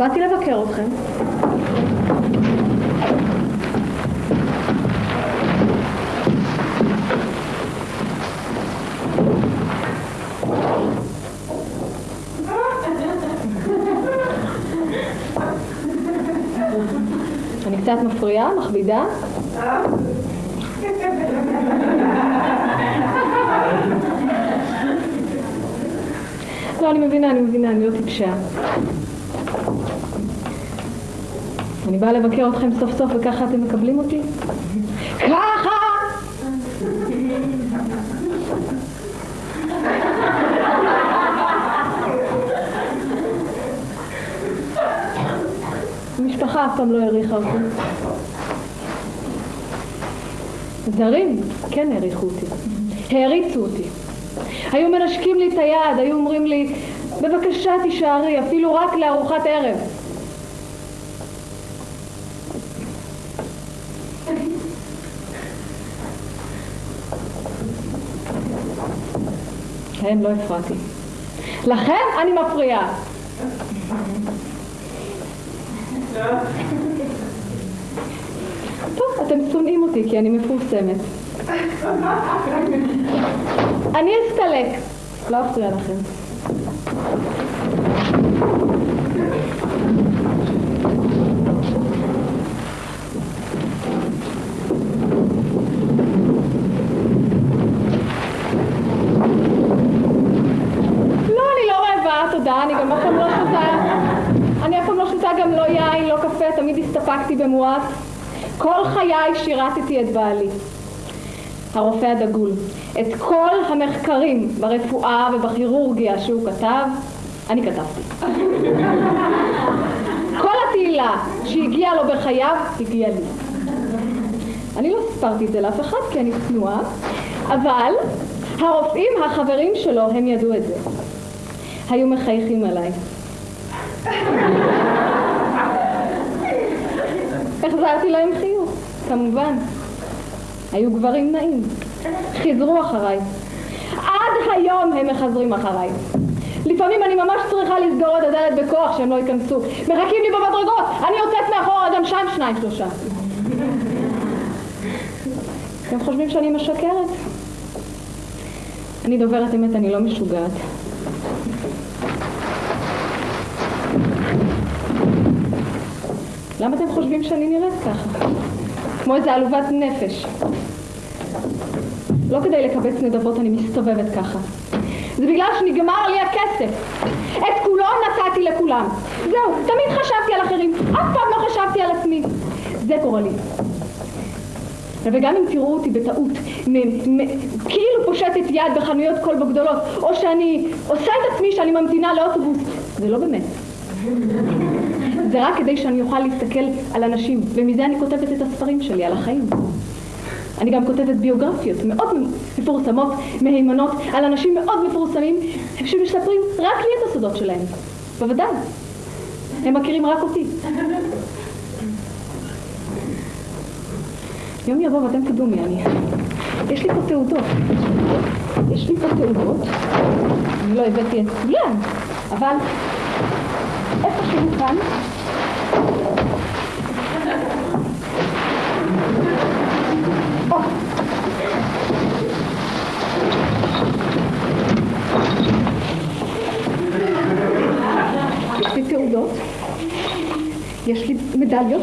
באתי לבקר אתכם. אני קצת מפריעה, מכבידה. לא, אני מבינה, אני מבינה, אני לא טיפשה. אני באה לבקר אתכם סוף סוף וככה אתם מקבלים אותי? ככה! המשפחה אף פעם לא העריכה אותי. זרים כן העריכו אותי, העריצו אותי. היו מנשקים לי את היד, היו אומרים לי, בבקשה תישארי, אפילו רק לארוחת ערב. כן, לא הפרעתי. לכן אני מפריעה. טוב, אתם שונאים אותי כי אני מפורסמת. אני אסתלק, לא אפריע לכם. הסתפקתי במועט. כל חיי שירתתי את בעלי, הרופא הדגול. את כל המחקרים ברפואה ובכירורגיה שהוא כתב, אני כתבתי. כל התהילה שהגיעה לו בחייו, הגיעה לי. אני לא סיפרתי את זה לאף אחד כי אני צנועה, אבל הרופאים החברים שלו, הם ידעו את זה. היו מחייכים עליי. החזרתי להם חיוך, כמובן. היו גברים נעים. חיזרו אחריי. עד היום הם מחזרים אחריי. לפעמים אני ממש צריכה לסגור את הדלת בכוח שהם לא ייכנסו. מחכים לי במדרגות, אני יוצאת מאחורה גם שם שניים שלושה. אתם חושבים שאני משקרת? אני דוברת אמת, אני לא משוגעת. למה אתם חושבים שאני נראית ככה? כמו איזה עלובת נפש. לא כדי לקבץ נדבות אני מסתובבת ככה. זה בגלל שנגמר לי הכסף. את כולו נתתי לכולם. זהו, תמיד חשבתי על אחרים, אף פעם לא חשבתי על עצמי. זה גורלי. וגם אם תראו אותי בטעות, מ- מ- כאילו פושטת יד בחנויות כלבו גדולות, או שאני עושה את עצמי שאני ממתינה לאוטובוס, זה לא באמת. זה רק כדי שאני אוכל להסתכל על אנשים, ומזה אני כותבת את הספרים שלי, על החיים. אני גם כותבת ביוגרפיות מאוד מפורסמות, מהימנות, על אנשים מאוד מפורסמים, שמספרים רק לי את הסודות שלהם. בוודאי. הם מכירים רק אותי. יום יבוא ואתם תדעו מי אני. יש לי פה תעודות. יש לי פה תעודות. אני לא הבאתי את כולן, אבל איפשהו כאן. יש לי תעודות, יש לי מדליות,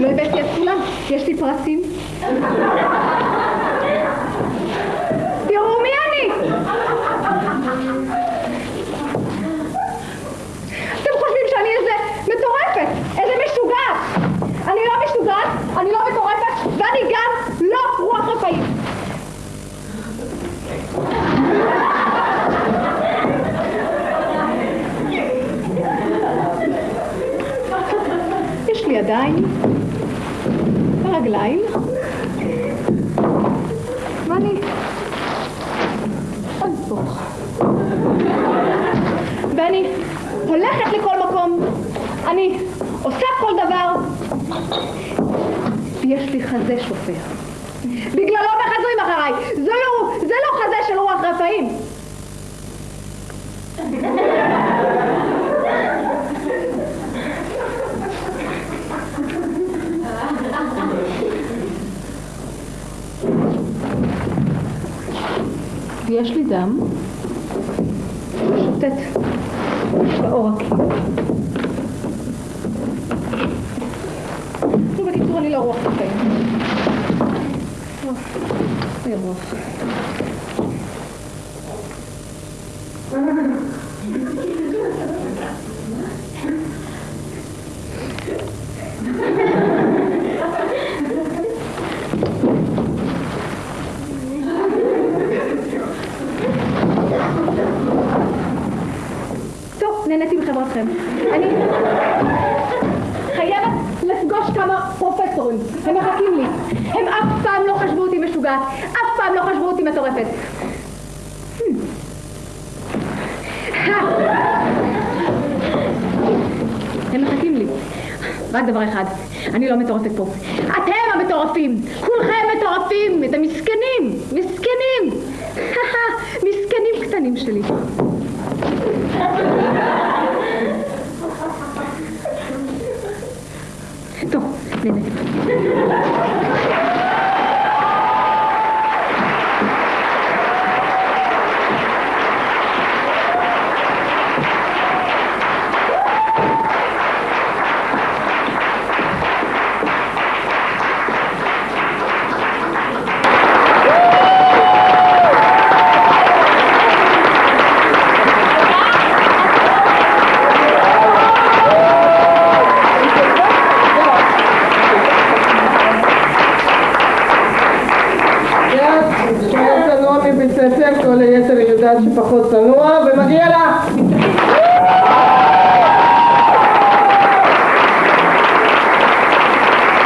לא הבאתי את כולם, יש לי פרסים. ורגליים, ואני אנפוך. ואני הולכת לכל מקום, אני עושה כל דבר, ויש לי חזה שופע. בגללו מחזרים אחריי, זה לא, זה לא חזה של רוח רפאים. ויש לי דם שוטט בעורקים. נו, בקיצור, אני לא רוח בחיים. אוי, רוח. טוב, נהניתי מחברתכם. אני חייבת לפגוש כמה פרופסורים, הם מחכים לי. הם אף פעם לא חשבו אותי משוגעת, אף פעם לא חשבו אותי מטורפת. הם מחכים לי. רק דבר אחד, אני לא מטורפת פה. אתם המטורפים! כולכם מטורפים! אתם מסכנים! מסכנים! מסכנים קטנים שלי. מבית ספר, כל היתר היא יודעת שפחות צנוע, ומגיע לה!